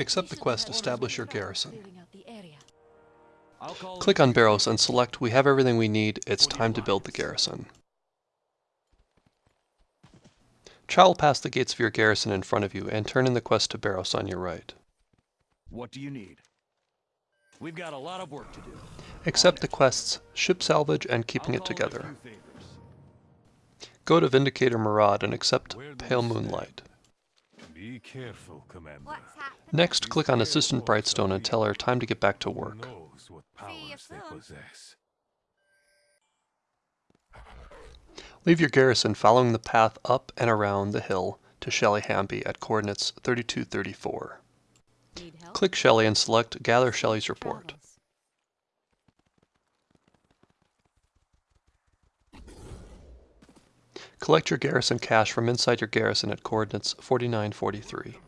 Accept the quest Establish Your Garrison. Clearing out the area. I'll call Click on Baros and select We have everything we need, it's time to build the garrison. Travel past the gates of your garrison in front of you and turn in the quest to Baros on your right. What do you need? We've got a lot of work to do. Accept the quests Ship Salvage and Keeping It call in a Together. Go to Vindicator Maraad and accept Pale we stand? Moonlight. Be careful, Commander. What's happening? Next, click on Assistant Brightstone and tell her time to get back to work. knows what powers they soon. possess? Leave your garrison following the path up and around the hill to Shelly Hamby at coordinates 3234. Need? Click Shelly and select Gather Shelly's report. Collect your garrison cache from inside your garrison at coordinates 4943.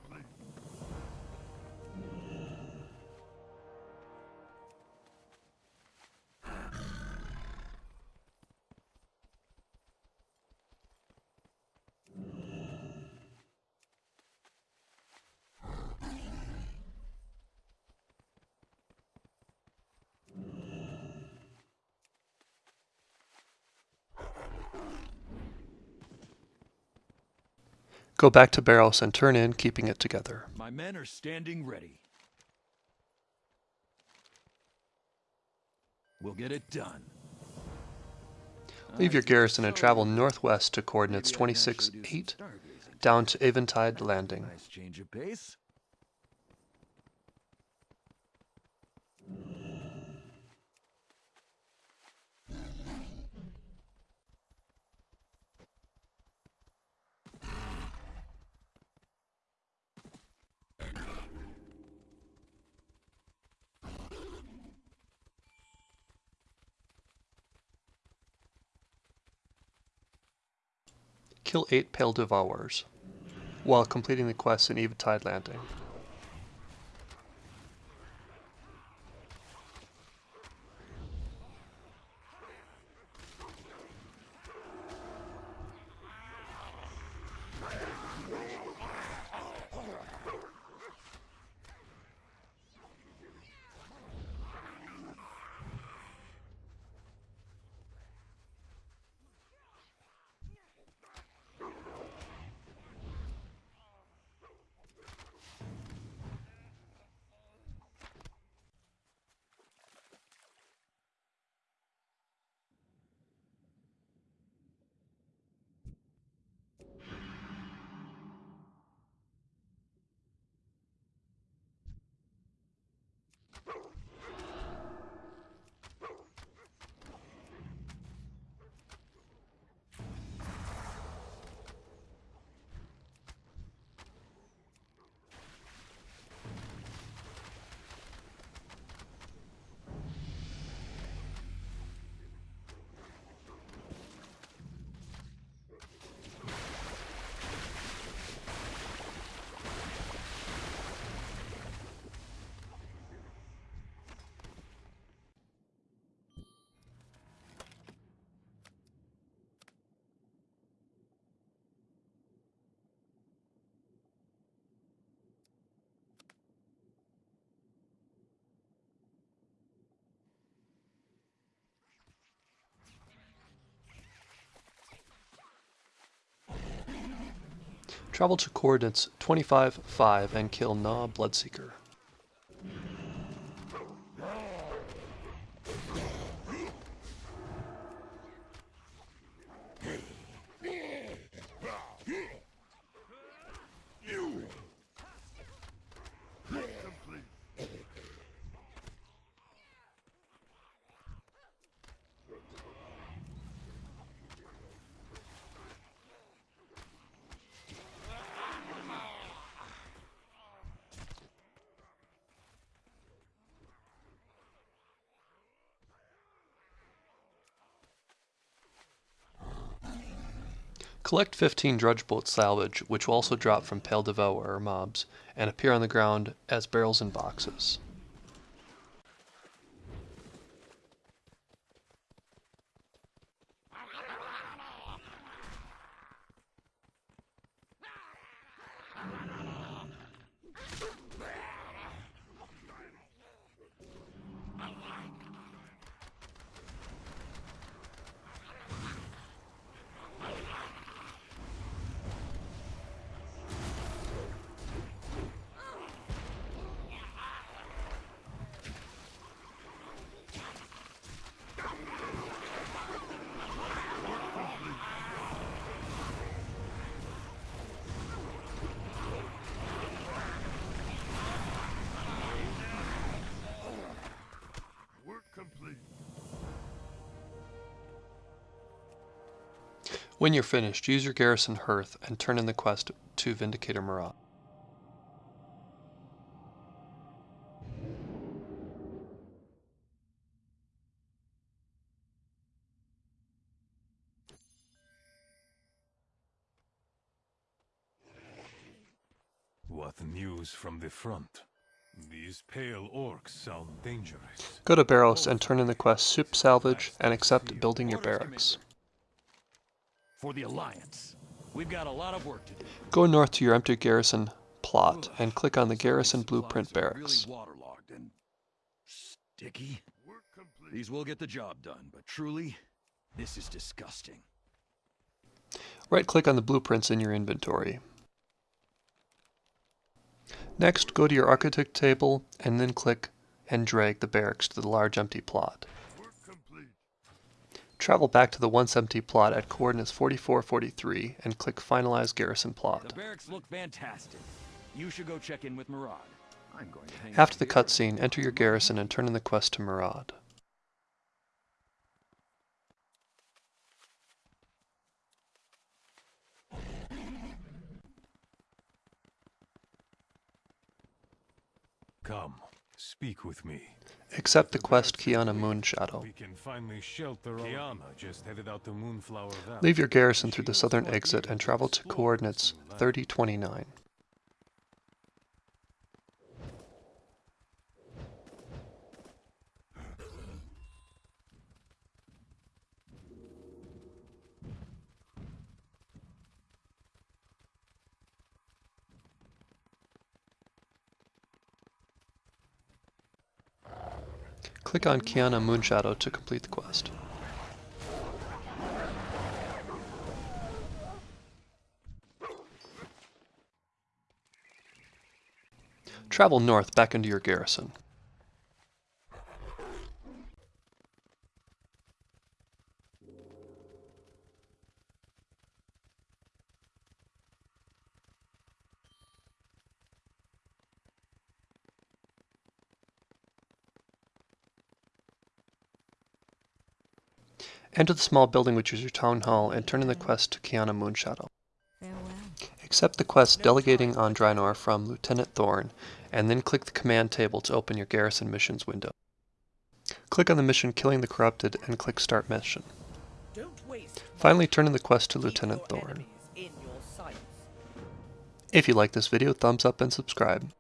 Go back to Baros and turn in, keeping it together. My men are standing ready. We'll get it done. Leave your garrison and travel northwest to coordinates Maybe I can actually 26 do some 8 down to Eventide Landing. Nice change of pace. Kill 8 Pale Devourers while completing the quest in Eventide Landing. Travel to coordinates 25 5 and kill Na Bloodseeker. Collect 15 Drudgeboat salvage, which will also drop from Pale Devourer mobs, and appear on the ground as barrels and boxes. When you're finished, use your garrison hearth and turn in the quest to Vindicator Maraad. What news from the front? These pale orcs sound dangerous. Go to Baros and turn in the quest Ship Salvage and accept building your barracks. For the Alliance. We've got a lot of work to do. Go north to your empty garrison plot and click on the Garrison Blueprint Barracks. Really waterlogged and sticky. These will get the job done, but truly, this is disgusting. Right click on the blueprints in your inventory. Next, go to your architect table and then click and drag the barracks to the large empty plot. Travel back to the once empty plot at coordinates 44, 43 and click Finalize Garrison The Plot. barracks look fantastic. You should go check in with Maraad. I'm going to hang After the cutscene, enter your garrison and turn in the quest to Maraad. Come, speak with me. Accept the quest Qiana Moonshadow. We can finally shelter Qiana just headed out to Moonflower Valley. Leave your garrison through the southern exit and travel to coordinates 3029. Click on Qiana Moonshadow to complete the quest. Travel north back into your garrison. Enter the small building which is your town hall and turn in the quest to Qiana Moonshadow. Accept the quest delegating on Draenor from Lieutenant Thorn, and then click the command table to open your garrison missions window. Click on the mission Killing the Corrupted and click Start Mission. Finally, turn in the quest to Lieutenant Thorn. enemies in your sights. If you like this video, thumbs up and subscribe.